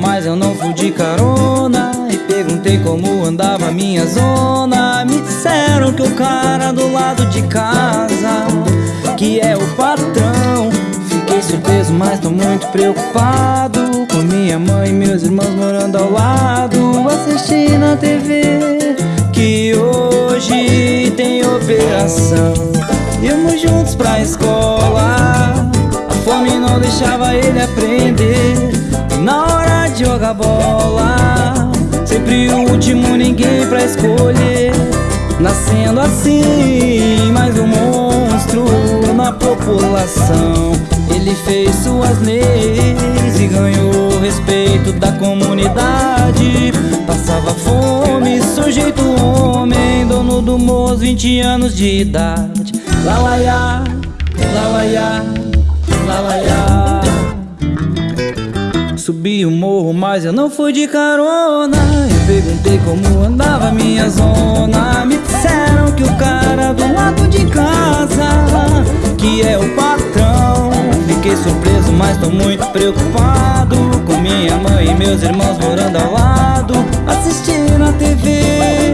Mas eu não fui de carona. E perguntei como andava a minha zona. Me disseram que o cara do lado de casa Que é o patrão. Fiquei surpreso, mas tô muito preocupado Com minha mãe e meus irmãos morando ao lado Assistindo a TV Que hoje tem operação. Íamos juntos pra escola A fome não deixava ele aprender. na bola. Sempre o último, ninguém pra escolher. Nascendo assim, mais um monstro na população. Ele fez suas leis e ganhou o respeito da comunidade. Passava fome, sujeito homem, dono do morro, 20 anos de idade. Lalaiá, lalaiá, lalaiá Subi o morro, mas eu não fui de carona. Eu perguntei como andava minha zona. Me disseram que o cara do lado de casa Que é o patrão. Fiquei surpreso, mas tô muito preocupado. Com minha mãe e meus irmãos morando ao lado. Assistindo a TV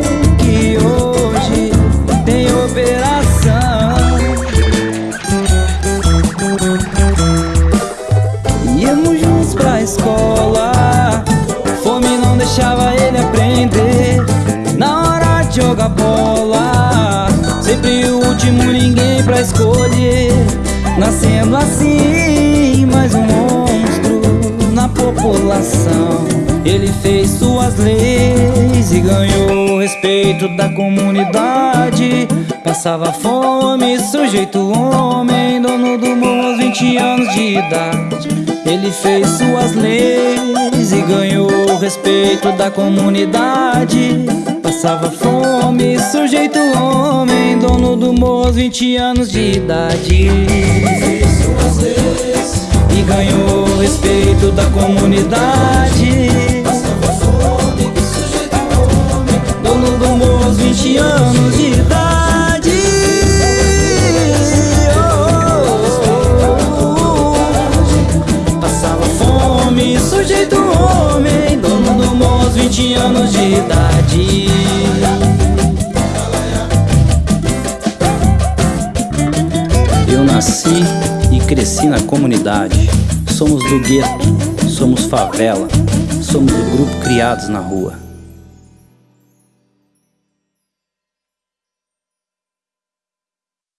Nascendo assim, mais um monstro na população. Ele fez suas leis e ganhou o respeito da comunidade. Passava fome, sujeito homem, dono do morro aos 20 anos de idade. Ele fez suas leis e ganhou o respeito da comunidade Passava fome, sujeito homem, dono do morro aos 20 anos de idade. E ganhou o respeito da comunidade. Passava fome, sujeito homem Dono do morro aos 20 anos de idade. Passava fome, sujeito homem Dono do morro 20 anos de idade cresci na comunidade. Somos do gueto, somos favela Somos o grupo criados na rua